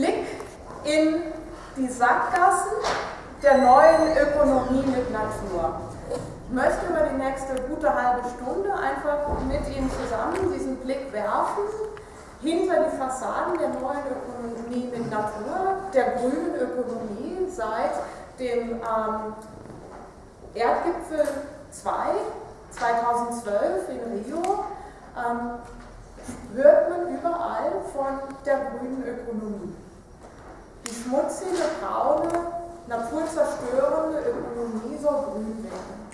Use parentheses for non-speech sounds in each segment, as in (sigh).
Blick in die Sackgassen der neuen Ökonomie mit Natur. Ich möchte über die nächste gute halbe Stunde einfach mit Ihnen zusammen diesen Blick werfen hinter die Fassaden der neuen Ökonomie mit Natur, der grünen Ökonomie seit dem ähm, Erdgipfel 2 2012 in Rio ähm, hört man überall von der grünen Ökonomie. Die schmutzige, braune, naturzerstörende Ökonomie soll grün werden.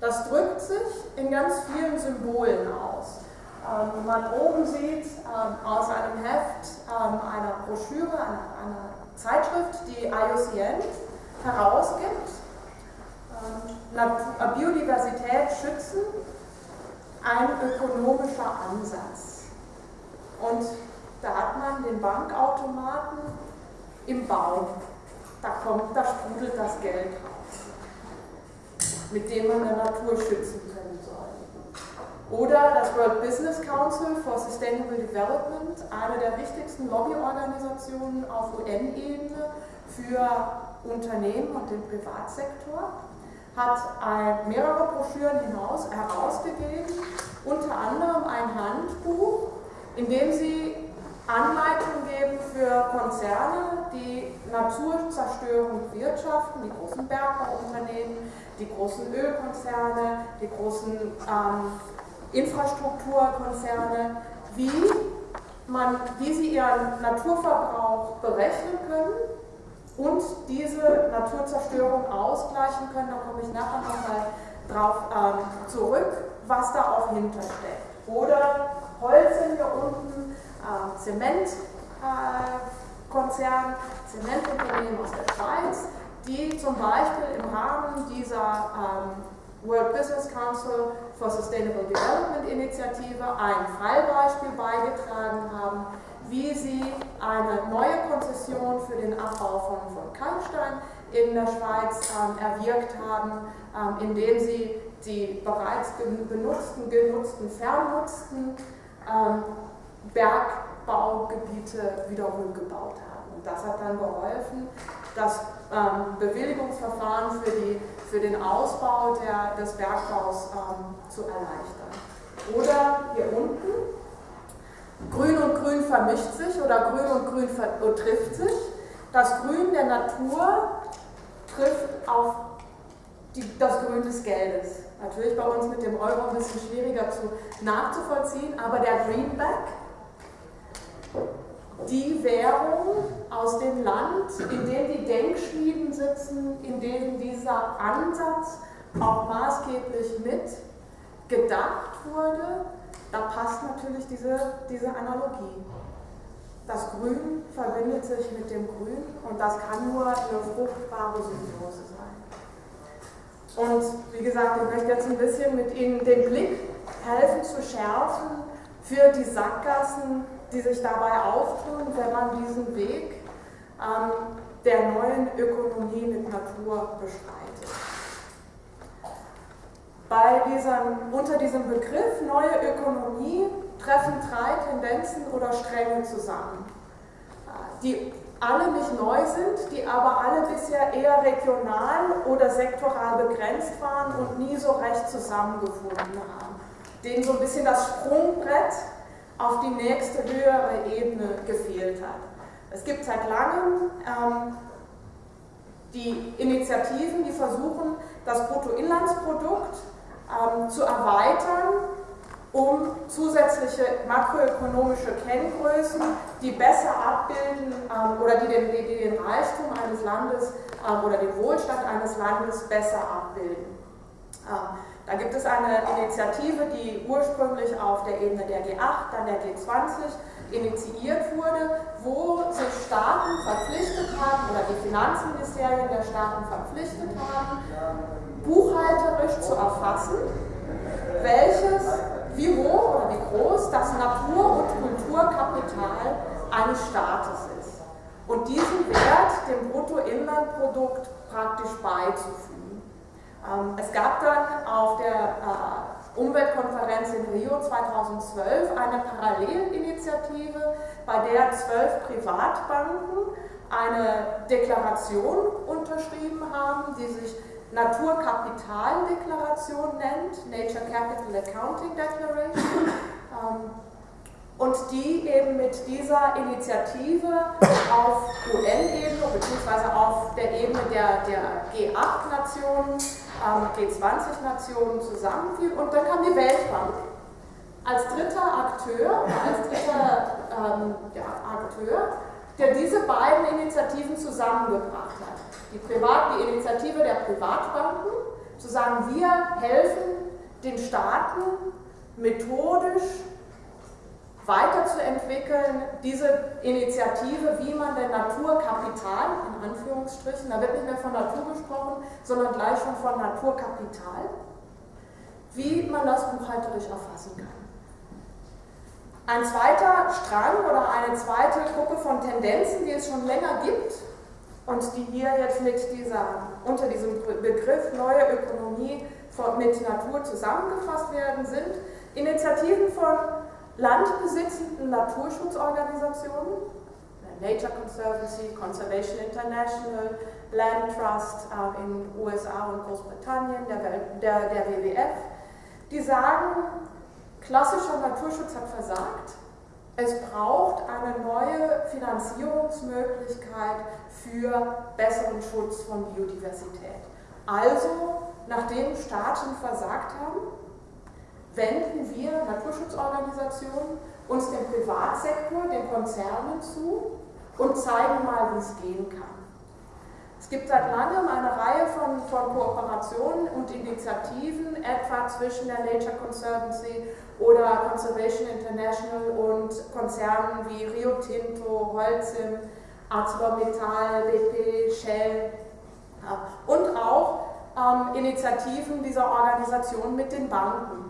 Das drückt sich in ganz vielen Symbolen aus. Ähm, man oben sieht ähm, aus einem Heft ähm, einer Broschüre, einer, einer, Zeitschrift, die IUCN herausgibt, ähm, Biodiversität schützen, ein ökonomischer Ansatz. Und da hat man den Bankautomaten im Baum. Da kommt, da sprudelt das Geld raus, mit dem man der Natur schützen können soll. Oder das World Business Council for Sustainable Development, eine der wichtigsten Lobbyorganisationen auf UN-Ebene für Unternehmen und den Privatsektor, hat mehrere Broschüren hinaus herausgegeben, unter anderem ein Handbuch, in dem sie Anleitungen geben für Konzerne, die Naturzerstörung wirtschaften, die großen Bergbauunternehmen, die großen Ölkonzerne, die großen ähm, Infrastrukturkonzerne, wie, man, wie sie ihren Naturverbrauch berechnen können und diese Naturzerstörung ausgleichen können. Da komme ich nachher nochmal drauf ähm, zurück, was da auch hintersteckt. Oder Holz sind hier unten, äh, Zementkonzern, äh, Zementunternehmen aus der Schweiz, die zum Beispiel im Rahmen dieser ähm, World Business Council for Sustainable Development Initiative ein Fallbeispiel beigetragen haben, wie sie eine neue Konzession für den Abbau von, von Kalkstein in der Schweiz ähm, erwirkt haben, ähm, indem sie die bereits benutzten, genutzten, vernutzten ähm, Bergbaugebiete wieder rückgebaut haben. Und das hat dann geholfen, das ähm, Bewilligungsverfahren für, die, für den Ausbau der, des Bergbaus ähm, zu erleichtern. Oder hier unten, Grün und Grün vermischt sich oder Grün und Grün trifft sich. Das Grün der Natur trifft auf die, das Grün des Geldes. Natürlich bei uns mit dem Euro ein bisschen schwieriger zu, nachzuvollziehen, aber der Greenback, die Währung aus dem Land, in dem die Denkschmieden sitzen, in denen dieser Ansatz auch maßgeblich mit gedacht wurde, da passt natürlich diese, diese Analogie. Das Grün verbindet sich mit dem Grün und das kann nur eine fruchtbare Symbiose sein. Und wie gesagt, ich möchte jetzt ein bisschen mit Ihnen den Blick helfen zu schärfen für die Sackgassen, die sich dabei auftun, wenn man diesen Weg ähm, der neuen Ökonomie mit Natur beschreitet. Bei diesem, unter diesem Begriff neue Ökonomie treffen drei Tendenzen oder Stränge zusammen, die alle nicht neu sind, die aber alle bisher eher regional oder sektoral begrenzt waren und nie so recht zusammengefunden haben, denen so ein bisschen das Sprungbrett auf die nächste höhere Ebene gefehlt hat. Es gibt seit langem ähm, die Initiativen, die versuchen, das Bruttoinlandsprodukt ähm, zu erweitern, um zusätzliche makroökonomische Kenngrößen, die besser abbilden ähm, oder die den, die den, Reichtum eines Landes ähm, oder den Wohlstand eines Landes besser abbilden. Da gibt es eine Initiative, die ursprünglich auf der Ebene der G8, dann der G20 initiiert wurde, wo sich Staaten verpflichtet haben oder die Finanzministerien der Staaten verpflichtet haben, buchhalterisch zu erfassen, welches, wie hoch oder wie groß das Natur- und Kulturkapital eines Staates ist. Und diesen Wert dem Bruttoinlandprodukt praktisch beizufügen. Ähm, es gab dann auf der Umweltkonferenz in Rio 2012 eine Parallelinitiative, bei der zwölf Privatbanken eine Deklaration unterschrieben haben, die sich Naturkapitaldeklaration nennt, Nature Capital Accounting Declaration, ähm, und die eben mit dieser Initiative auf UN-Ebene bzw. auf der Ebene der, der G8-Nationen, ähm, G20-Nationen zusammenfiel und dann kam die Weltbank als dritter Akteur, als dritter ähm, ja, Akteur, der diese beiden Initiativen zusammengebracht hat. Die, Privat, die Initiative der Privatbanken, zu sagen, wir helfen den Staaten methodisch weiterzuentwickeln, diese Initiative, wie man denn Naturkapital, in Anführungsstrichen, da wird nicht mehr von Natur gesprochen, sondern gleich schon von Naturkapital, wie man das buchhalterisch erfassen kann. Ein zweiter Strang oder eine zweite Gruppe von Tendenzen, die es schon länger gibt und die hier jetzt mit dieser, unter diesem Begriff neue Ökonomie mit Natur zusammengefasst werden, sind Initiativen von landbesitzenden Naturschutzorganisationen, Nature Conservancy, Conservation International, Land Trust äh, in USA und Großbritannien, der, der, der WWF, die sagen, klassischer Naturschutz hat versagt, es braucht eine neue Finanzierungsmöglichkeit für besseren Schutz von Biodiversität. Also, nachdem Staaten versagt haben, wenden wir Naturschutzorganisationen uns dem Privatsektor, den Konzernen zu und zeigen mal, wie es gehen kann. Es gibt seit langem eine Reihe von, von Kooperationen und Initiativen, etwa zwischen der Nature Conservancy oder Conservation International und Konzernen wie Rio Tinto, Holcim, ArcelorMittal, BP, Shell und auch ähm, Initiativen dieser Organisation mit den Banken.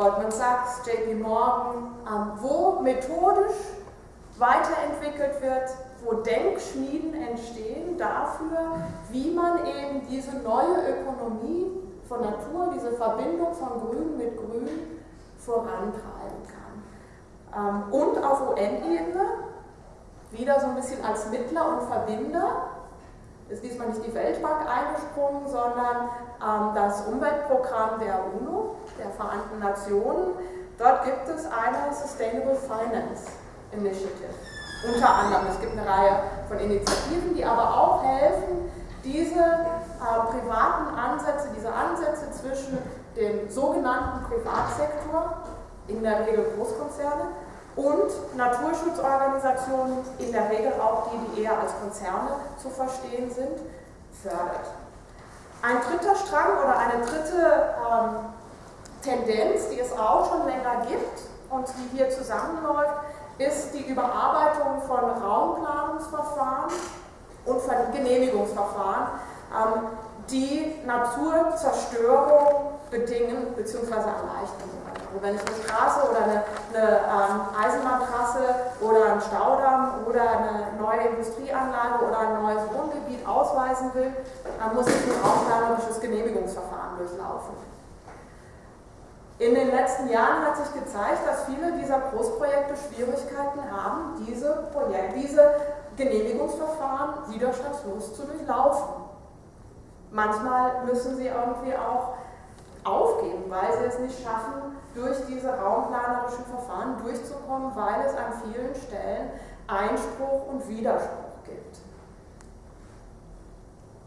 Goldman Sachs, JP Morgan, ähm, wo methodisch weiterentwickelt wird, wo Denkschmieden entstehen dafür, wie man eben diese neue Ökonomie von Natur, diese Verbindung von Grün mit Grün vorantreiben kann. Ähm, und auf UN-Ebene, wieder so ein bisschen als Mittler und Verbinder, nicht die Weltbank eingesprungen, sondern ähm, das Umweltprogramm der UNO, der Vereinten Nationen. Dort gibt es eine Sustainable Finance Initiative. Unter anderem, es gibt eine Reihe von Initiativen, die aber auch helfen, diese äh, privaten Ansätze, diese Ansätze zwischen dem sogenannten Privatsektor, in der Regel Großkonzerne, und Naturschutzorganisationen, in der Regel auch die, die eher als Konzerne zu verstehen sind, fördert. Ein dritter Strang oder eine dritte ähm, Tendenz, die es auch schon länger gibt und die hier zusammenläuft, ist die Überarbeitung von Raumplanungsverfahren und von Genehmigungsverfahren, ähm, die Naturzerstörung bedingen bzw. erleichtern. Also wenn ich eine Straße oder eine, eine ähm, Eisenbahntrasse oder einen Staudamm oder eine neue Industrieanlage oder ein neues Wohngebiet ausweisen will, dann muss ich ein raumplanerisches Genehmigungsverfahren durchlaufen. In den letzten Jahren hat sich gezeigt, dass viele dieser Großprojekte Schwierigkeiten haben, diese, Projekt, diese Genehmigungsverfahren widerstandslos zu durchlaufen. Manchmal müssen sie irgendwie auch aufgeben, weil sie es nicht schaffen, durch diese raumplanerischen Verfahren durchzukommen, weil es an vielen Stellen Einspruch und Widerspruch gibt.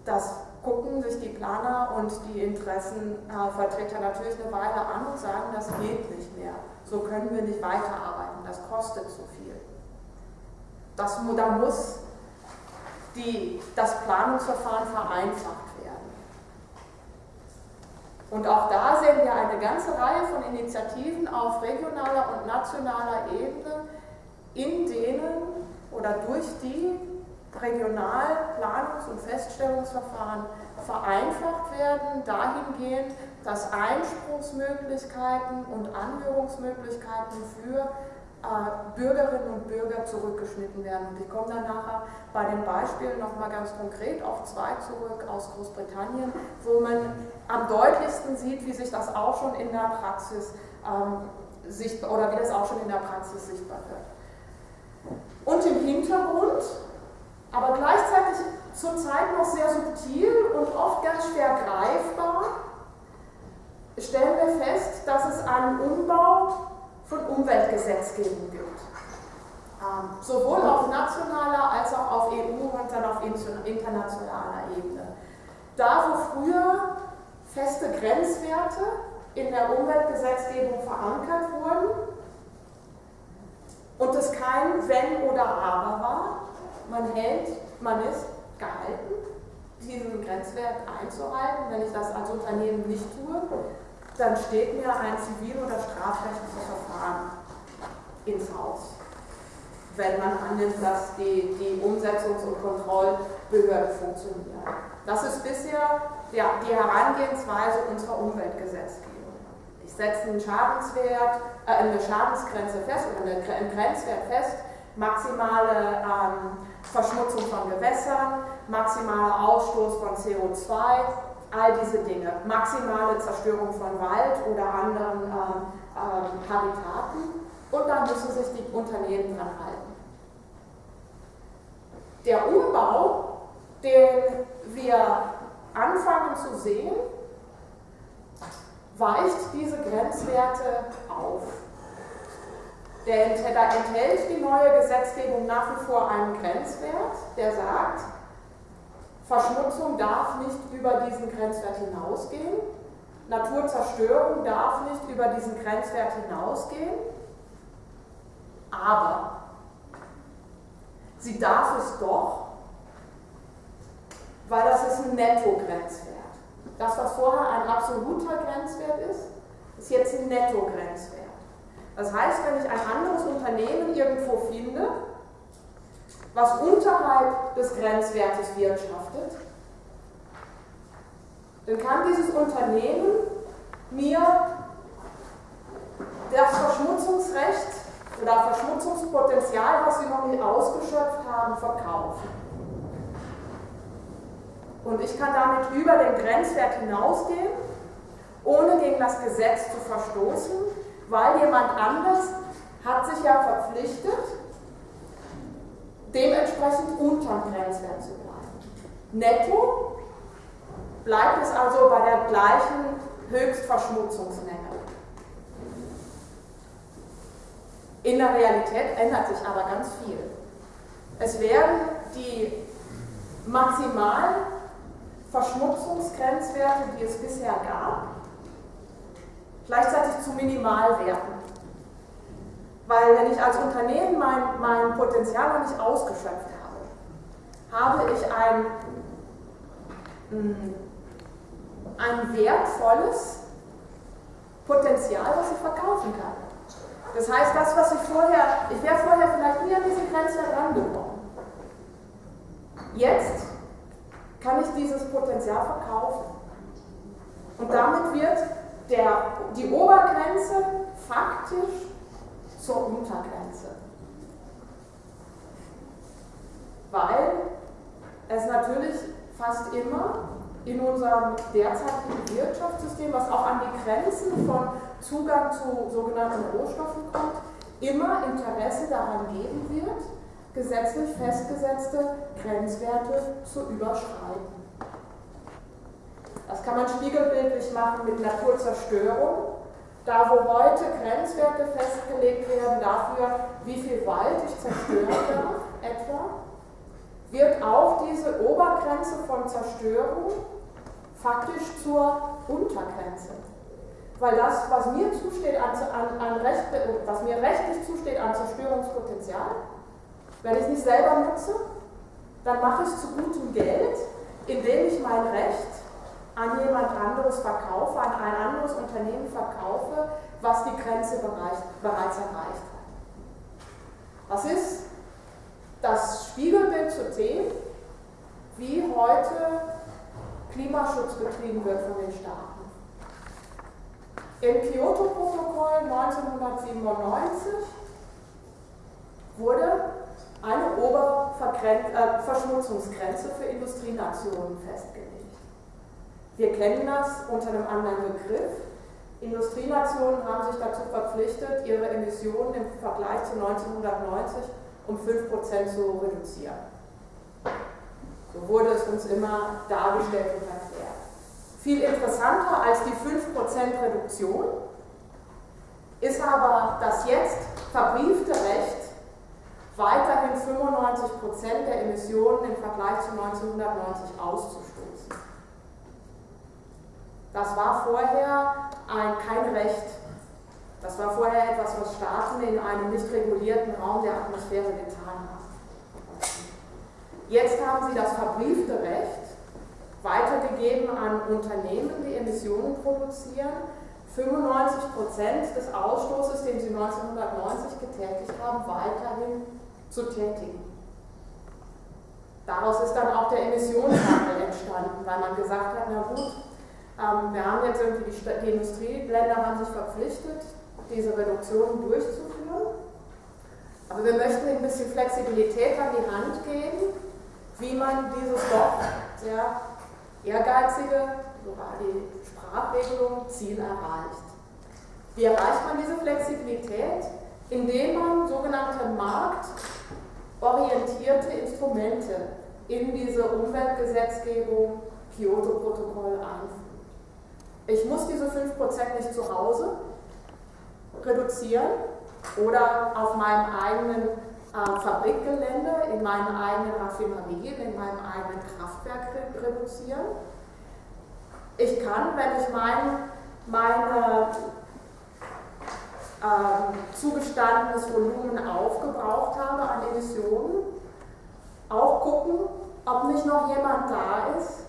Das gucken sich die Planer und die Interessenvertreter natürlich eine Weile an und sagen, das geht nicht mehr. So können wir nicht weiterarbeiten, das kostet zu viel. Das, da muss die, das Planungsverfahren vereinfacht und auch da sehen wir eine ganze Reihe von Initiativen auf regionaler und nationaler Ebene, in denen oder durch die Regionalplanungs- und Feststellungsverfahren vereinfacht werden, dahingehend, dass Einspruchsmöglichkeiten und Anhörungsmöglichkeiten für Bürgerinnen und Bürger zurückgeschnitten werden. Und ich komme dann nachher bei den Beispielen nochmal ganz konkret auf zwei zurück aus Großbritannien, wo man am deutlichsten sieht, wie sich das auch schon in der Praxis ähm, sichtbar oder wie das auch schon in der Praxis sichtbar wird. Und im Hintergrund, aber gleichzeitig zurzeit noch sehr subtil und oft ganz schwer greifbar, stellen wir fest, dass es einen Umbau von Umweltgesetzgebung gibt. Ähm, sowohl auf nationaler als auch auf EU- und dann auf internationaler Ebene. Da, wo früher feste Grenzwerte in der Umweltgesetzgebung verankert wurden und es kein Wenn oder Aber war, man hält, man ist gehalten, diesen Grenzwert einzuhalten. Wenn ich das als Unternehmen nicht tue, dann steht mir ein zivil- oder strafrechtliches Verfahren ins Haus. Wenn man annimmt, dass die, die Umsetzungs- und Kontrollbehörde funktioniert. Das ist bisher ja, die Herangehensweise unserer Umweltgesetzgebung. Ich setze einen Schadenswert, äh, eine Schadensgrenze fest oder einen Grenzwert fest, maximale ähm, Verschmutzung von Gewässern, maximaler Ausstoß von CO2, all diese Dinge, maximale Zerstörung von Wald oder anderen ähm, ähm, Habitaten und da müssen sich die Unternehmen dran halten. Der Umbau, den wir anfangen zu sehen, weicht diese Grenzwerte auf. Der enthält die neue Gesetzgebung nach wie vor einen Grenzwert, der sagt, Verschmutzung darf nicht über diesen Grenzwert hinausgehen, Naturzerstörung darf nicht über diesen Grenzwert hinausgehen, aber sie darf es doch, weil das ist ein Netto-Grenzwert. Das, was vorher ein absoluter Grenzwert ist, ist jetzt ein Netto-Grenzwert. Das heißt, wenn ich ein anderes Unternehmen irgendwo finde, was unterhalb des Grenzwertes wirtschaftet, dann kann dieses Unternehmen mir das Verschmutzungsrecht oder Verschmutzungspotenzial, was sie noch nicht ausgeschöpft haben, verkaufen. Und ich kann damit über den Grenzwert hinausgehen, ohne gegen das Gesetz zu verstoßen, weil jemand anders hat sich ja verpflichtet, dementsprechend unterm Grenzwert zu bleiben. Netto bleibt es also bei der gleichen Höchstverschmutzungsmenge. In der Realität ändert sich aber ganz viel. Es werden die maximal Verschmutzungsgrenzwerte, die es bisher gab, gleichzeitig zu Minimalwerten. Weil wenn ich als Unternehmen mein, mein Potenzial noch nicht ausgeschöpft habe, habe ich ein, mm, ein wertvolles Potenzial, was ich verkaufen kann. Das heißt, das, was ich vorher, ich wäre vorher vielleicht nie an diese Grenze herangekommen. Jetzt kann ich dieses Potenzial verkaufen. Und damit wird der, die Obergrenze faktisch zur Untergrenze. Weil es natürlich fast immer in unserem derzeitigen Wirtschaftssystem, was auch an die Grenzen von Zugang zu sogenannten Rohstoffen kommt, immer Interesse daran geben wird, gesetzlich festgesetzte Grenzwerte zu überschreiten. Das kann man spiegelbildlich machen mit Naturzerstörung. Da, wo heute Grenzwerte festgelegt werden dafür, wie viel Wald ich zerstören darf, (laughs) etwa, wird auch diese Obergrenze von Zerstörung faktisch zur Untergrenze. Weil das, was mir zusteht an, an, an Recht, was mir rechtlich zusteht an Zerstörungspotenzial, wenn ich es nicht selber nutze, dann mache ich es zu gutem Geld, indem ich mein Recht an jemand anderes verkaufe, an ein anderes Unternehmen verkaufe, was die Grenze bereits erreicht hat. Was ist das Spiegelbild zu Themen, wie heute Klimaschutz betrieben wird von den Staaten. Im Kyoto-Protokoll 1997 wurde eine Oberverschmutzungsgrenze für Industrienationen festgelegt. Wir kennen das unter einem anderen Begriff. Industrienationen haben sich dazu verpflichtet, ihre Emissionen im Vergleich zu 1990 um 5% zu reduzieren. So wurde es uns immer dargestellt und erklärt. Viel interessanter als die 5% Reduktion ist aber das jetzt verbriefte Recht, weiterhin 95% der Emissionen im Vergleich zu 1990 auszustoßen. Das war vorher ein, kein Recht. Das war vorher etwas, was Staaten in einem nicht regulierten Raum der Atmosphäre getan haben. Jetzt haben sie das verbriefte Recht weitergegeben an Unternehmen, die Emissionen produzieren, 95% des Ausstoßes, den sie 1990 getätigt haben, weiterhin zu tätigen. Daraus ist dann auch der Emissionshandel entstanden, weil man gesagt hat, na gut, ähm, wir haben jetzt irgendwie die, die Industrieländer haben sich verpflichtet, diese Reduktionen durchzuführen. Aber wir möchten ein bisschen Flexibilität an die Hand geben, wie man dieses doch sehr ehrgeizige, sogar die Sprachregelung, Ziel erreicht. Wie erreicht man diese Flexibilität? Indem man sogenannte marktorientierte Instrumente in diese Umweltgesetzgebung Kyoto-Protokoll einführt. Ich muss diese 5% nicht zu Hause reduzieren oder auf meinem eigenen äh, Fabrikgelände, in meinen eigenen Raffinerien, in meinem eigenen Kraftwerk reduzieren. Ich kann, wenn ich mein, meine äh, zugestandenes Volumen aufgebraucht habe an Emissionen, auch gucken, ob nicht noch jemand da ist,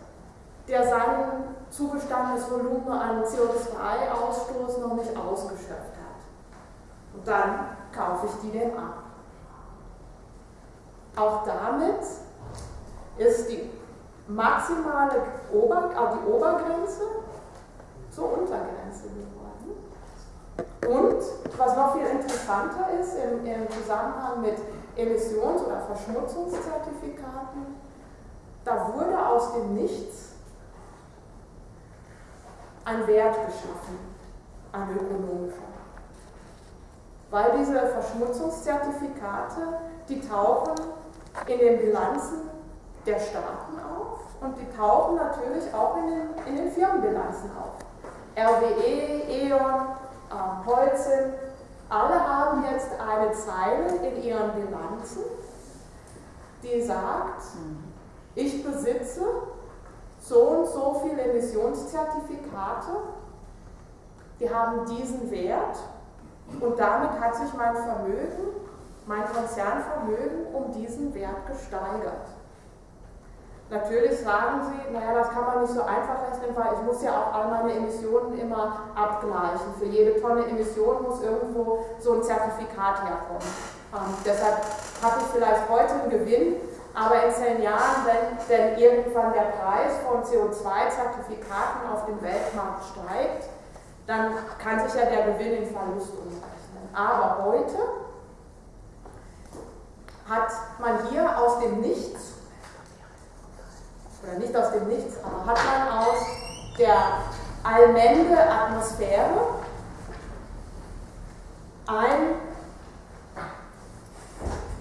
der sein zugestandenes Volumen an CO2-Ausstoß noch nicht ausgeschöpft hat. Und dann kaufe ich die dem ab. Auch damit ist die maximale Ober, äh, die Obergrenze zur Untergrenze geworden. Und was noch viel interessanter ist im, im Zusammenhang mit Emissions- oder Verschmutzungszertifikaten, da wurde aus dem Nichts ein Wert geschaffen, ein ökonomischer. Weil diese Verschmutzungszertifikate, die tauchen in den Bilanzen der Staaten auf und die tauchen natürlich auch in den, in den Firmenbilanzen auf. RWE, E.ON, äh, Holcim, alle haben jetzt eine Zeile in ihren Bilanzen, die sagt, ich besitze so und so viele Emissionszertifikate, die haben diesen Wert und damit hat sich mein Vermögen mein Konzernvermögen um diesen Wert gesteigert. Natürlich sagen Sie, naja, das kann man nicht so einfach rechnen, weil ich muss ja auch all meine Emissionen immer abgleichen. Für jede Tonne Emission muss irgendwo so ein Zertifikat herkommen. Ähm, deshalb habe ich vielleicht heute einen Gewinn, aber in zehn Jahren, wenn denn irgendwann der Preis von CO2-Zertifikaten auf dem Weltmarkt steigt, dann kann sich ja der Gewinn in Verlust umrechnen. Aber heute hat man hier aus dem Nichts, oder nicht aus dem Nichts, aber hat man aus der allmende Atmosphäre ein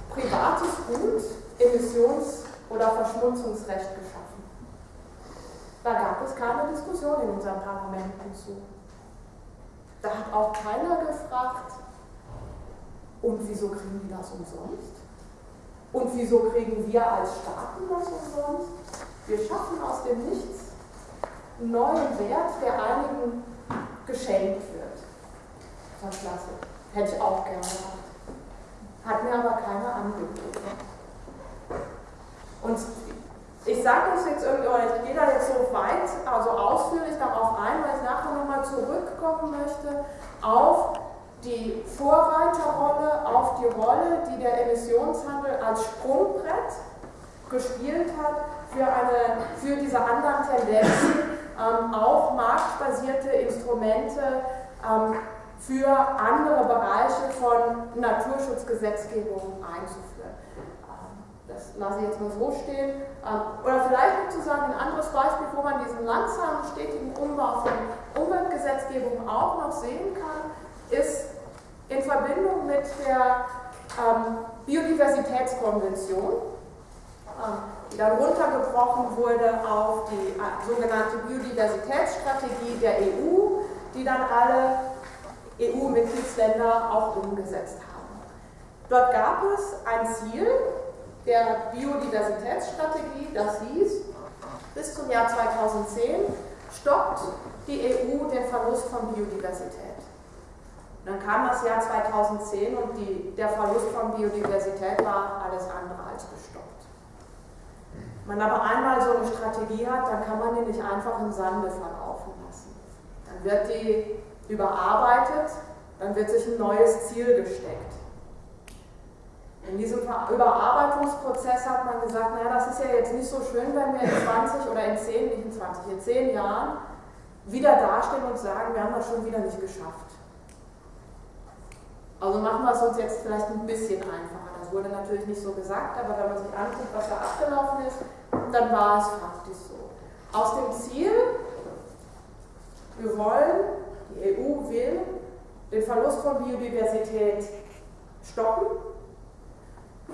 privates Gut, Emissions- oder Verschmutzungsrecht geschaffen. Da gab es keine Diskussion in unseren Parlamenten zu. Da hat auch keiner gefragt, und wieso kriegen die das umsonst? Und wieso kriegen wir als Staaten das umsonst? Wir schaffen aus dem Nichts einen neuen Wert, der einigen geschenkt wird. Das ist klasse. Hätte ich auch gerne gemacht. Hat mir aber keiner angeboten. Und ich sage das jetzt irgendwie, oder ich gehe da jetzt so weit, also ausführlich darauf ein, weil ich nachher nochmal zurückkommen möchte auf die Vorreiterrolle auf die Rolle, die der Emissionshandel als Sprungbrett gespielt hat für, eine, für diese anderen Tendenzen, (coughs) ähm, auch marktbasierte Instrumente ähm, für andere Bereiche von Naturschutzgesetzgebung einzuführen. Ähm, lasse ich jetzt mal so stehen. Ähm, oder vielleicht sozusagen ein anderes Beispiel, wo man diesen langsamen, stetigen Umbau von Umweltgesetzgebung auch noch sehen kann, ist in Verbindung mit der ähm, Biodiversitätskonvention, die dann runtergebrochen wurde auf die äh, sogenannte Biodiversitätsstrategie der EU, die dann alle EU-Mitgliedsländer auch umgesetzt haben. Dort gab es ein Ziel der Biodiversitätsstrategie, das hieß, bis zum Jahr 2010 stoppt die EU den Verlust von Biodiversität. dann kam das Jahr 2010 und die, der Verlust von Biodiversität war alles andere als gestoppt. Wenn man aber einmal so eine Strategie hat, dann kann man die nicht einfach im Sande verlaufen lassen. Dann wird die überarbeitet, dann wird sich ein neues Ziel gesteckt. In diesem Überarbeitungsprozess hat man gesagt, naja, das ist ja jetzt nicht so schön, wenn wir in 20 oder in 10, nicht in 20, in 10 Jahren wieder dastehen und sagen, wir haben das schon wieder nicht geschafft. Also machen wir es uns jetzt vielleicht ein bisschen einfacher. Das wurde natürlich nicht so gesagt, aber wenn man sich anguckt, was da abgelaufen ist, dann war es faktisch so. Aus dem Ziel, wir wollen die EU will den Verlust von Biodiversität stoppen,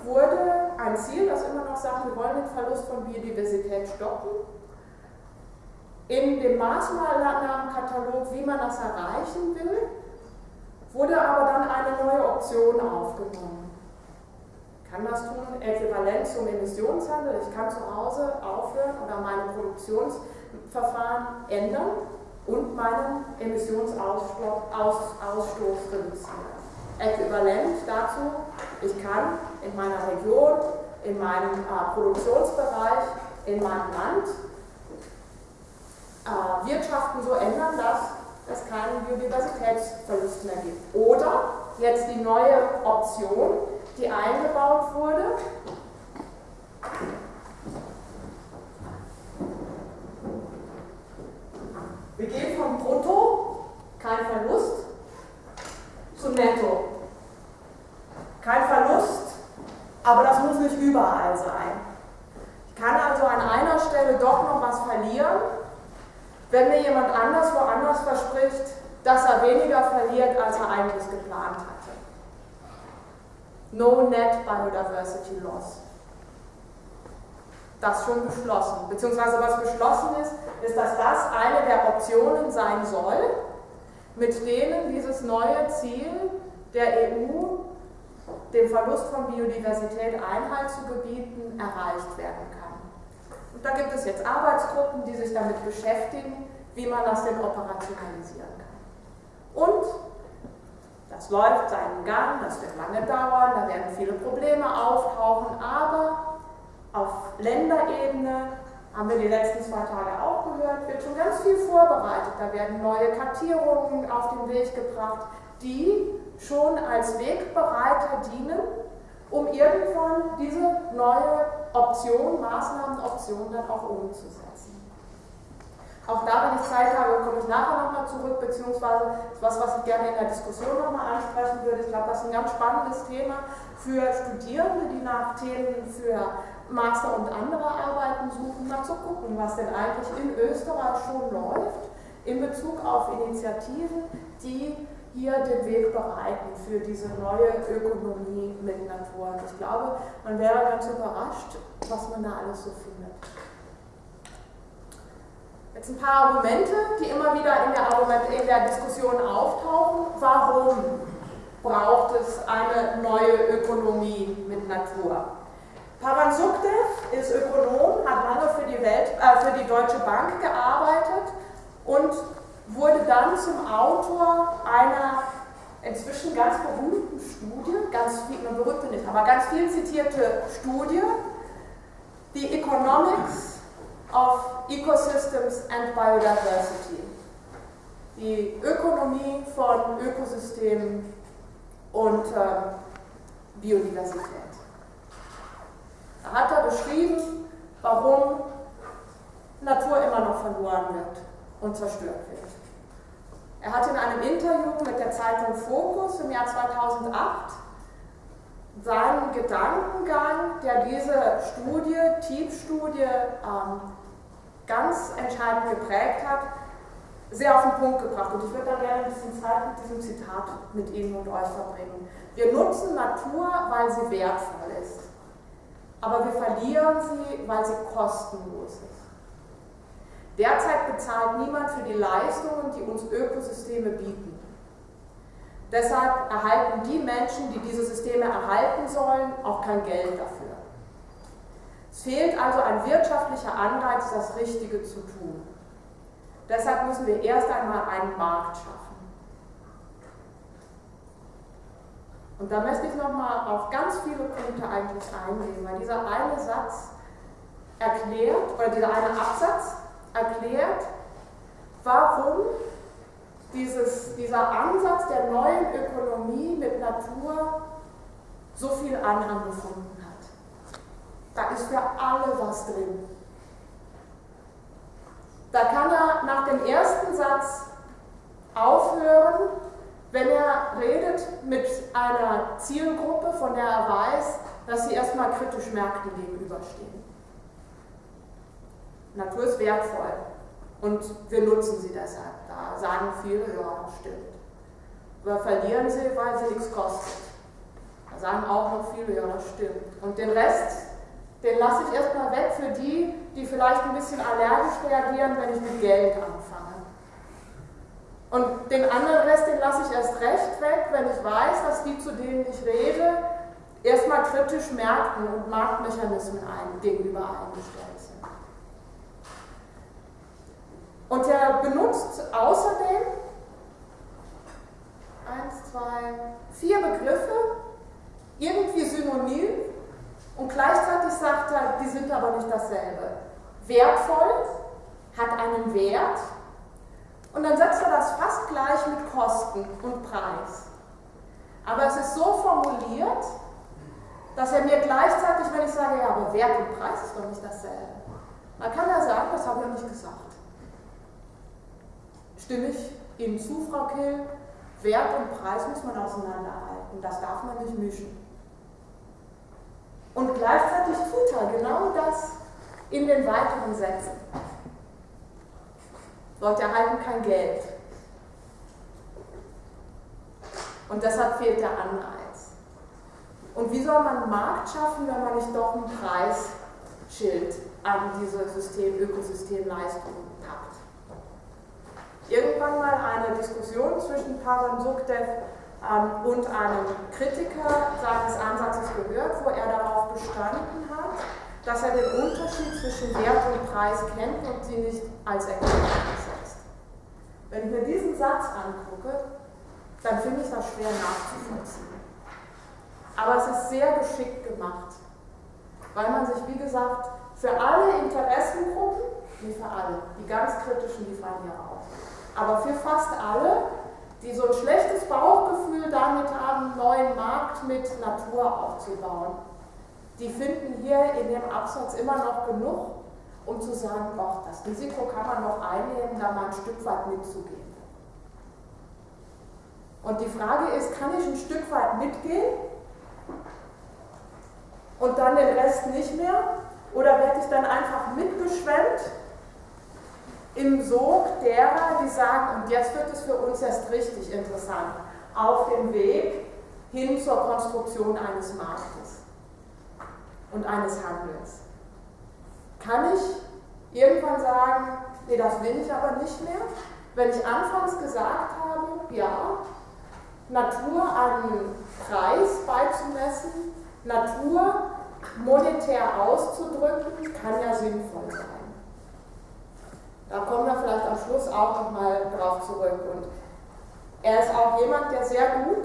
wurde ein Ziel, das immer noch sagt, wir wollen den Verlust von Biodiversität stoppen. In dem Maßnahmenkatalog, wie man das erreichen will, wurde aber dann eine neue Option aufgenommen. Ich kann das tun, äquivalent zum Emissionshandel. Ich kann zu Hause aufhören oder meine Produktionsverfahren ändern und meinen Emissionsausstoß reduzieren. Äquivalent dazu, ich kann in meiner Region, in meinem äh, Produktionsbereich, in meinem Land äh, Wirtschaften so ändern, dass es keinen Biodiversitätsverlust mehr gibt. Oder jetzt die neue Option, die eingebaut wurde, Wir gehen von Brutto, kein Verlust, zu Netto. Kein Verlust, aber das muss nicht überall sein. Ich kann also an einer Stelle doch noch was verlieren, wenn mir jemand anders woanders verspricht, dass er weniger verliert, als er eigentlich geplant hatte. No Net Biodiversity Loss das schon beschlossen. Beziehungsweise was beschlossen ist, ist, dass das eine der Optionen sein soll, mit denen dieses neue Ziel der EU, dem Verlust von Biodiversität Einhalt zu gebieten, erreicht werden kann. Und da gibt es jetzt Arbeitsgruppen, die sich damit beschäftigen, wie man das denn operationalisieren kann. Und das läuft seinen Gang, das wird lange dauern, da werden viele Probleme auftauchen, aber auf Länderebene haben wir die letzten zwei Tage auch gehört, wird schon ganz viel vorbereitet. Da werden neue Kartierungen auf den Weg gebracht, die schon als Wegbereiter dienen, um irgendwann diese neue Option, Maßnahmenoption dann auch umzusetzen. Auch da, wenn ich Zeit habe, komme ich nachher nochmal zurück, beziehungsweise was, was ich gerne in der Diskussion nochmal ansprechen würde. Ich glaube, das ist ein ganz spannendes Thema für Studierende, die nach Themen für Master und andere Arbeiten suchen, mal zu gucken, was denn eigentlich in Österreich schon läuft in Bezug auf Initiativen, die hier den Weg bereiten für diese neue Ökonomie mit Natur. Und ich glaube, man wäre ganz überrascht, was man da alles so findet. Jetzt ein paar Argumente, die immer wieder in der, Argument in der Diskussion auftauchen. Warum braucht es eine neue Ökonomie mit Natur? Pavan Sukhdev ist Ökonom, hat lange für die, Welt, äh, für die Deutsche Bank gearbeitet und wurde dann zum Autor einer inzwischen ganz berühmten Studie, ganz viel, berühmte nicht, aber ganz viel zitierte Studie, The Economics of Ecosystems and Biodiversity. Die Ökonomie von Ökosystemen und äh, Biodiversität. Da hat er beschrieben, warum Natur immer noch verloren wird und zerstört wird. Er hat in einem Interview mit der Zeitung Focus im Jahr 2008 seinen Gedankengang, der diese Studie, TEEP-Studie, ähm, ganz entscheidend geprägt hat, sehr auf den Punkt gebracht. Und ich würde da gerne ein bisschen Zeit mit diesem Zitat mit Ihnen und euch verbringen. Wir nutzen Natur, weil sie wertvoll ist. Aber wir verlieren sie, weil sie kostenlos ist. Derzeit bezahlt niemand für die Leistungen, die uns Ökosysteme bieten. Deshalb erhalten die Menschen, die diese Systeme erhalten sollen, auch kein Geld dafür. Es fehlt also ein wirtschaftlicher Anreiz, das Richtige zu tun. Deshalb müssen wir erst einmal einen Markt schaffen. Und da möchte ich nochmal auf ganz viele Punkte eigentlich eingehen, weil dieser eine Satz erklärt, oder dieser eine Absatz erklärt, warum dieses, dieser Ansatz der neuen Ökonomie mit Natur so viel Anhang gefunden hat. Da ist für alle was drin. Da kann er nach dem ersten Satz aufhören, wenn er redet mit einer Zielgruppe, von der er weiß, dass sie erstmal kritisch Märkten gegenüberstehen. Natur ist wertvoll und wir nutzen sie deshalb. Da sagen viele, ja, stimmt. Wir verlieren sie, weil sie nichts kostet. Da sagen auch noch viele, ja, das stimmt. Und den Rest den lasse ich erstmal weg für die, die vielleicht ein bisschen allergisch reagieren, wenn ich mit Geld anfange. Und den anderen Rest, den lasse ich erst recht weg, wenn ich weiß, dass die, zu denen ich rede, erstmal kritisch Märkten und Marktmechanismen ein, gegenüber eingestellt sind. Und er benutzt außerdem eins, zwei, vier Begriffe, irgendwie synonym, und gleichzeitig sagt er, die sind aber nicht dasselbe. Wertvoll hat einen Wert und dann setzt er das fast gleich mit Kosten und Preis. Aber es ist so formuliert, dass er mir gleichzeitig, wenn ich sage, ja, aber Wert und Preis ist doch nicht dasselbe, dann kann er sagen, das habe ich nicht gesagt. Stimme ich Ihnen zu, Frau Kill? Wert und Preis muss man auseinanderhalten, das darf man nicht mischen. Und gleichzeitig tut er genau das in den weiteren Sätzen. Leute erhalten kein Geld. Und deshalb fehlt der Anreiz. Und wie soll man einen Markt schaffen, wenn man nicht doch ein Preisschild an diese System, Ökosystemleistungen packt? Irgendwann mal eine Diskussion zwischen Pavan Sukhdev ähm, und einen Kritiker seines Ansatzes gehört, wo er darauf bestanden hat, dass er den Unterschied zwischen Wert und Preis kennt und sie nicht als Erkenntnis setzt. Wenn ich mir diesen Satz angucke, dann finde ich das schwer nachzuvollziehen. Aber es ist sehr geschickt gemacht, weil man sich, wie gesagt, für alle Interessengruppen, nicht für alle, die ganz kritischen, die fallen ja auf, aber für fast alle die so ein schlechtes Bauchgefühl damit haben, einen neuen Markt mit Natur aufzubauen. Die finden hier in dem Absatz immer noch genug, um zu sagen, doch, das Risiko kann man noch einnehmen, da mal ein Stück weit mitzugehen. Und die Frage ist, kann ich ein Stück weit mitgehen und dann den Rest nicht mehr? Oder werde ich dann einfach mitgeschwemmt im Sog derer, die sagen, und jetzt wird es für uns erst richtig interessant, auf dem Weg hin zur Konstruktion eines Marktes und eines Handels. Kann ich irgendwann sagen, nee, das will ich aber nicht mehr? Wenn ich anfangs gesagt habe, ja, Natur einen Preis beizumessen, Natur monetär auszudrücken, kann ja sinnvoll sein. Da kommen wir vielleicht am Schluss auch nochmal drauf zurück. Und er ist auch jemand, der sehr gut,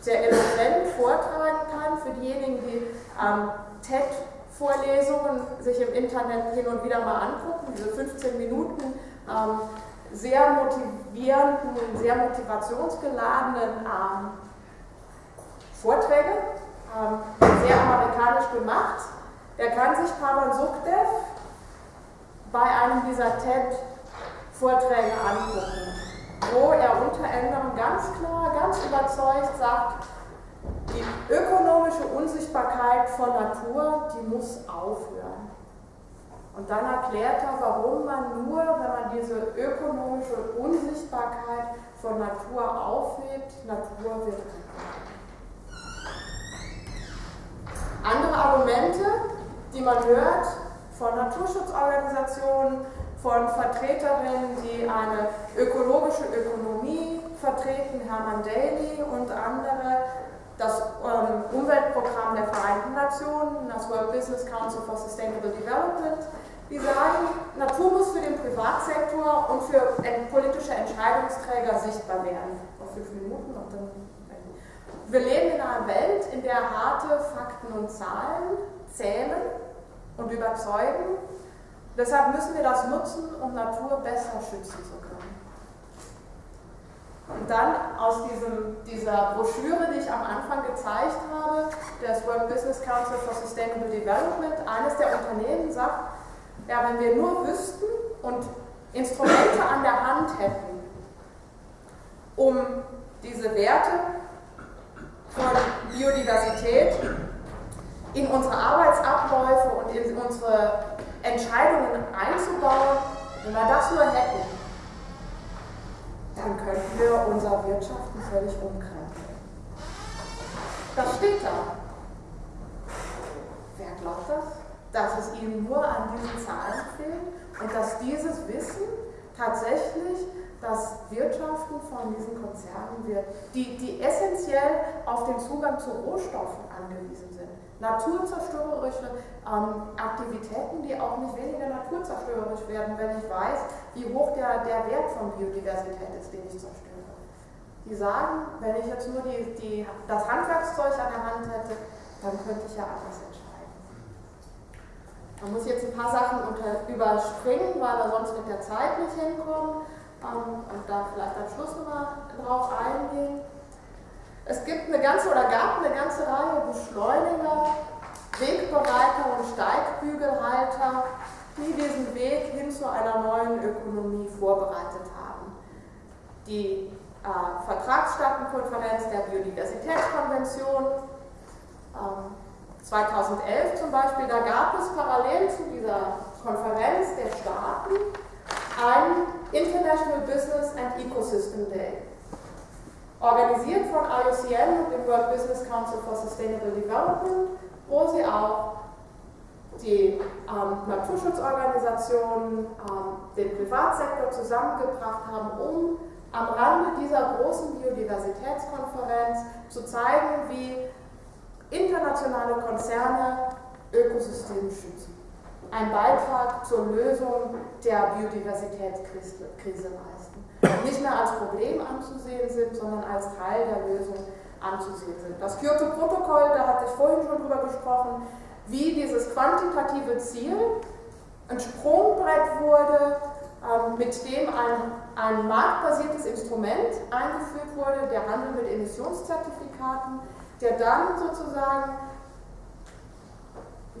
sehr eloquent vortragen kann für diejenigen, die ähm, TED-Vorlesungen sich im Internet hin und wieder mal angucken, diese 15 Minuten ähm, sehr motivierenden, sehr motivationsgeladenen ähm, Vorträge, ähm, sehr amerikanisch gemacht. Der kann sich Pavan Sukhdev bei einem dieser TED-Vorträge angucken. wo er unter anderem ganz klar, ganz überzeugt sagt, die ökonomische Unsichtbarkeit von Natur, die muss aufhören. Und dann erklärt er, warum man nur, wenn man diese ökonomische Unsichtbarkeit von Natur aufhebt, Natur wird Andere Argumente, die man hört von Naturschutzorganisationen, von Vertreterinnen, die eine ökologische Ökonomie vertreten, Hermann Daly und andere, das ähm, Umweltprogramm der Vereinten Nationen, das World Business Council for Sustainable Development, die sagen, Natur muss für den Privatsektor und für politische Entscheidungsträger sichtbar werden. Auf fünf Minuten und dann. Wir leben in einer Welt, in der harte Fakten und Zahlen zählen und überzeugen. Deshalb müssen wir das nutzen, um Natur besser schützen zu können. Und dann aus diesem, dieser Broschüre, die ich am Anfang gezeigt habe, des World Business Council for Sustainable Development, eines der Unternehmen sagt, ja, wenn wir nur wüssten und Instrumente an der Hand hätten, um diese Werte von Biodiversität in unsere Arbeitsabläufe und in unsere Entscheidungen einzubauen, wenn wir das nur hätten, dann könnten wir unser Wirtschaften völlig umkrempeln. Das steht da. Wer glaubt das? Dass es ihnen nur an diesen Zahlen fehlt und dass dieses Wissen tatsächlich das Wirtschaften von diesen Konzernen wird, die, die essentiell auf den Zugang zu Rohstoffen angewiesen sind. Naturzerstörerische ähm, Aktivitäten, die auch nicht weniger naturzerstörerisch werden, wenn ich weiß, wie hoch der, der Wert von Biodiversität ist, den ich zerstöre. Die sagen, wenn ich jetzt nur die, die, das Handwerkszeug an der Hand hätte, dann könnte ich ja anders entscheiden. Man muss jetzt ein paar Sachen unter, überspringen, weil wir sonst mit der Zeit nicht hinkommen ähm, und da vielleicht am Schluss nochmal drauf eingehen. Es gibt eine ganze oder gab eine ganze Reihe Beschleuniger, Wegbereiter und Steigbügelhalter, die diesen Weg hin zu einer neuen Ökonomie vorbereitet haben. Die äh, Vertragsstaatenkonferenz der Biodiversitätskonvention ähm, 2011 zum Beispiel, da gab es parallel zu dieser Konferenz der Staaten ein International Business and Ecosystem Day organisiert von IOCN und dem World Business Council for Sustainable Development, wo sie auch die ähm, Naturschutzorganisationen, ähm, den Privatsektor zusammengebracht haben, um am Rande dieser großen Biodiversitätskonferenz zu zeigen, wie internationale Konzerne Ökosysteme schützen. Ein Beitrag zur Lösung der Biodiversitätskrise leisten nicht mehr als Problem anzusehen sind, sondern als Teil der Lösung anzusehen sind. Das Kyoto-Protokoll, da hatte ich vorhin schon drüber gesprochen, wie dieses quantitative Ziel ein Sprungbrett wurde, ähm, mit dem ein, ein marktbasiertes Instrument eingeführt wurde, der Handel mit Emissionszertifikaten, der dann sozusagen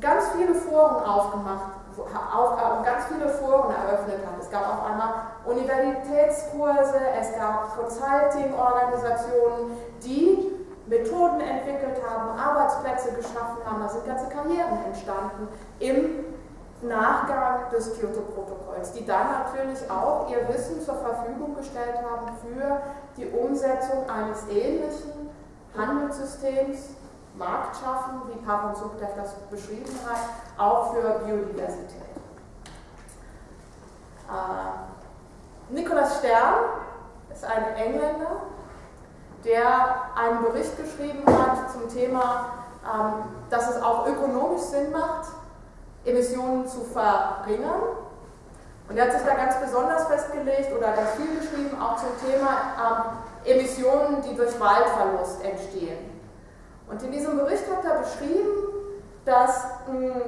ganz viele Foren aufgemacht Aufgaben ganz viele Foren eröffnet hat. Es gab auf einmal Universitätskurse, es gab Consulting-Organisationen, die Methoden entwickelt haben, Arbeitsplätze geschaffen haben, da sind ganze Karrieren entstanden im Nachgang des Kyoto-Protokolls, die dann natürlich auch ihr Wissen zur Verfügung gestellt haben für die Umsetzung eines ähnlichen Handelssystems Markt schaffen, wie Pavan Subdev das beschrieben hat, auch für Biodiversität. Äh, Nikolaus Stern ist ein Engländer, der einen Bericht geschrieben hat zum Thema, ähm, dass es auch ökonomisch Sinn macht, Emissionen zu verringern. Und er hat sich da ganz besonders festgelegt oder ganz viel geschrieben, auch zum Thema ähm, Emissionen, die durch Waldverlust entstehen. Und in diesem Bericht hat er beschrieben, dass hm,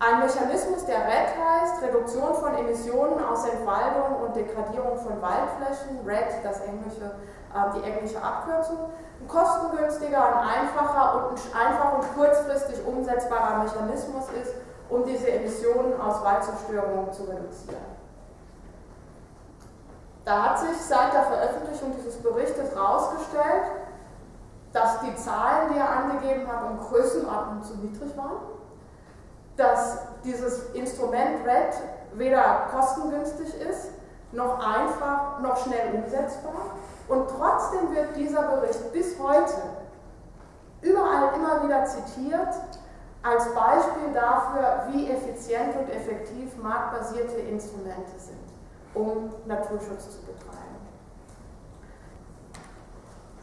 ein Mechanismus, der RED heißt, Reduktion von Emissionen aus Entwaldung und Degradierung von Waldflächen, RED, das englische, äh, die englische Abkürzung, ein kostengünstiger, ein einfacher und ein einfach und kurzfristig umsetzbarer Mechanismus ist, um diese Emissionen aus Waldzerstörung zu reduzieren. Da hat sich seit der Veröffentlichung dieses Berichtes herausgestellt, dass die Zahlen, die er angegeben hat, um Größenordnung zu niedrig waren, dass dieses Instrument RED weder kostengünstig ist, noch einfach, noch schnell umsetzbar. Und trotzdem wird dieser Bericht bis heute überall immer wieder zitiert als Beispiel dafür, wie effizient und effektiv marktbasierte Instrumente sind, um Naturschutz zu betreiben.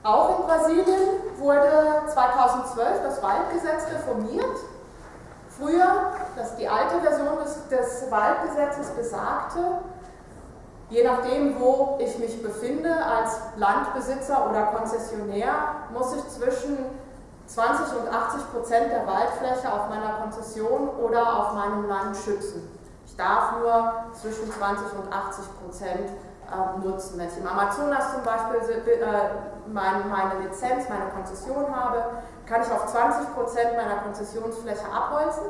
Auch in Brasilien wurde 2012 das Waldgesetz reformiert. Früher, das die alte Version des, des Waldgesetzes besagte, je nachdem, wo ich mich befinde, als Landbesitzer oder Konzessionär, muss ich zwischen 20 und 80 Prozent der Waldfläche auf meiner Konzession oder auf meinem Land schützen. Ich darf nur zwischen 20 und 80 Prozent nutzen. Wenn ich im Amazonas zum Beispiel äh, mein, meine Lizenz, meine Konzession habe, kann ich auf 20 Prozent meiner Konzessionsfläche abholzen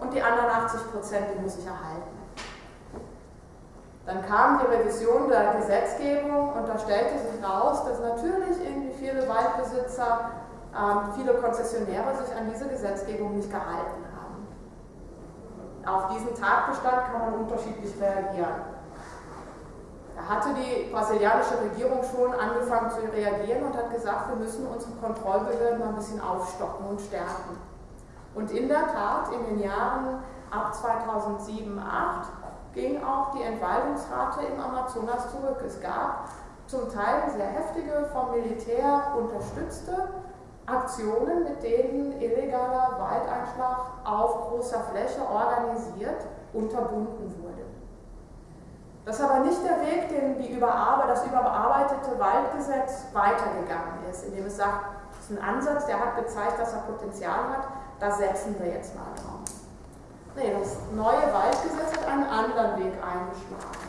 und die anderen 80 Prozent, die muss ich erhalten. Dann kam die Revision der Gesetzgebung und da stellte sich raus, dass natürlich irgendwie viele Waldbesitzer ähm, viele Konzessionäre sich an diese Gesetzgebung nicht gehalten haben. Auf diesen Tatbestand kann man unterschiedlich reagieren. Da hatte die brasilianische Regierung schon angefangen zu reagieren und hat gesagt, wir müssen unsere Kontrollbehörden mal ein bisschen aufstocken und stärken. Und in der Tat, in den Jahren ab 2007, 2008 ging auch die Entwaldungsrate im Amazonas zurück. Es gab zum Teil sehr heftige, vom Militär unterstützte Aktionen, mit denen illegaler Waldeinschlag auf großer Fläche organisiert unterbunden wurde. Das ist aber nicht der Weg, den die überarbe das überarbeitete Waldgesetz weitergegangen ist, indem es sagt, das ist ein Ansatz, der hat gezeigt, dass er Potenzial hat, da setzen wir jetzt mal drauf. Nee, das neue Waldgesetz hat einen anderen Weg eingeschlagen.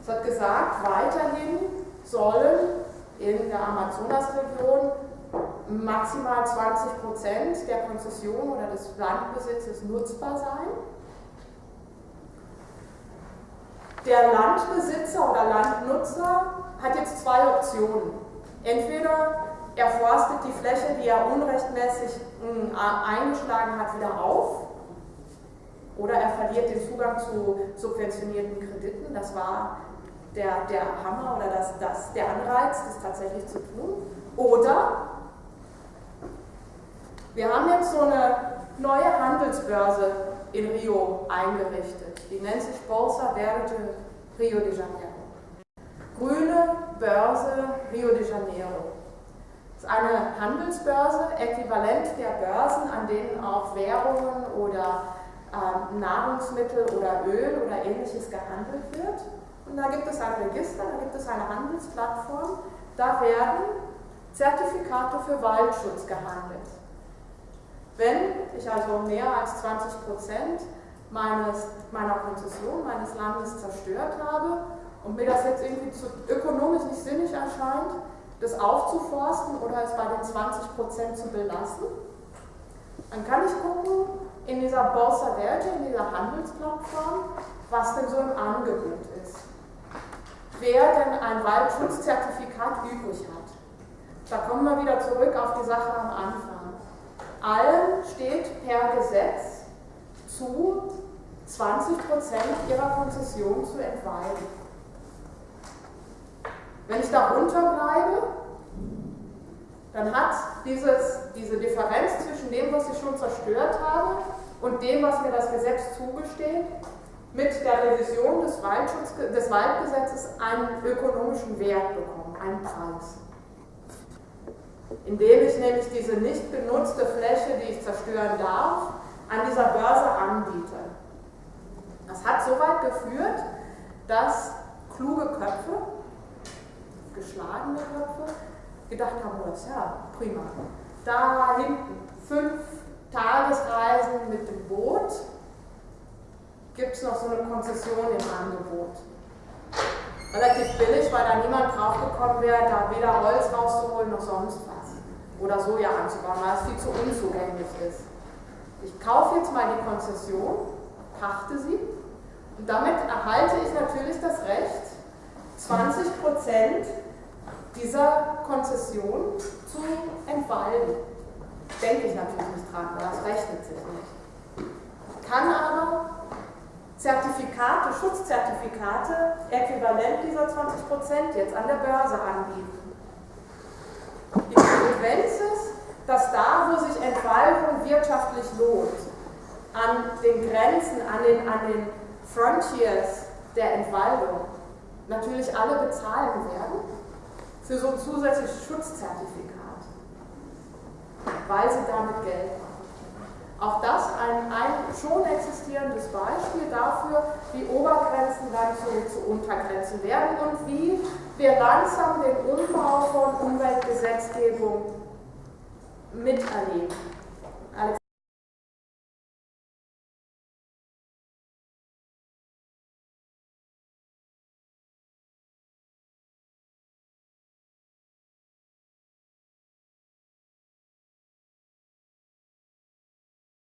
Es hat gesagt, weiterhin sollen in der Amazonasregion maximal 20 Prozent der Konzession oder des Landbesitzes nutzbar sein. Der Landbesitzer oder Landnutzer hat jetzt zwei Optionen. Entweder er forstet die Fläche, die er unrechtmäßig hm, eingeschlagen hat, wieder auf, oder er verliert den Zugang zu subventionierten Krediten. Das war der, der Hammer oder das, das, der Anreiz, das tatsächlich zu tun. Oder wir haben jetzt so eine neue Handelsbörse in Rio eingerichtet. Die nennt sich Bolsa Verde Rio de Janeiro. Grüne Börse Rio de Janeiro. Das ist eine Handelsbörse, äquivalent der Börsen, an denen auch Währungen oder äh, Nahrungsmittel oder Öl oder ähnliches gehandelt wird. Und da gibt es ein Register, da gibt es eine Handelsplattform, da werden Zertifikate für Waldschutz gehandelt. Wenn ich also mehr als 20 Prozent meines, meiner Konzession, meines Landes zerstört habe und mir das jetzt irgendwie zu, ökonomisch nicht sinnig erscheint, das aufzuforsten oder es bei den 20 Prozent zu belassen, dann kann ich gucken in dieser Borsa Verde, in dieser Handelsplattform, was denn so im Angebot ist. Wer denn ein Waldschutzzertifikat übrig hat. Da kommen wir wieder zurück auf die Sache am Anfang. Allen steht per Gesetz zu, 20% ihrer Konzession zu entweihen. Wenn ich darunter bleibe, dann hat dieses, diese Differenz zwischen dem, was ich schon zerstört habe und dem, was mir das Gesetz zugesteht, mit der Revision des, des Waldgesetzes einen ökonomischen Wert bekommen, einen Preis indem ich nämlich diese nicht genutzte Fläche, die ich zerstören darf, an dieser Börse anbiete. Das hat so weit geführt, dass kluge Köpfe, geschlagene Köpfe, gedacht haben, oh, das ja prima. Da hinten fünf Tagesreisen mit dem Boot, gibt es noch so eine Konzession im Angebot. Relativ billig, weil da niemand draufgekommen wäre, da weder Holz rauszuholen noch sonst was oder Soja anzubauen, weil es viel zu unzugänglich ist. Ich kaufe jetzt mal die Konzession, pachte sie und damit erhalte ich natürlich das Recht, 20 Prozent dieser Konzession zu entwalden. Denke ich natürlich nicht dran, weil das rechnet sich nicht. Kann aber Zertifikate, Schutzzertifikate, äquivalent dieser 20 Prozent jetzt an der Börse anbieten. Konsequenz ist, dass da, wo sich Entwaldung wirtschaftlich lohnt, an den Grenzen, an den, an den Frontiers der Entwaldung, natürlich alle bezahlen werden für so ein zusätzliches Schutzzertifikat, weil sie damit Geld machen. Auch das ein, ein schon existierendes Beispiel dafür, wie Obergrenzen dann zu, zu Untergrenzen werden und wie wir langsam den Umbau von Umweltgesetzgebung miterleben.